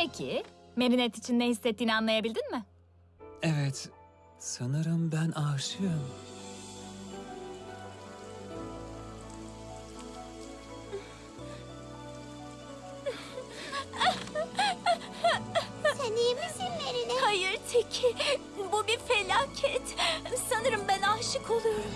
Peki, Merinet için ne hissettiğini anlayabildin mi? Evet, sanırım ben aşığım. Sen iyi misin Merine? Hayır Teki, bu bir felaket. Sanırım ben aşık oluyorum.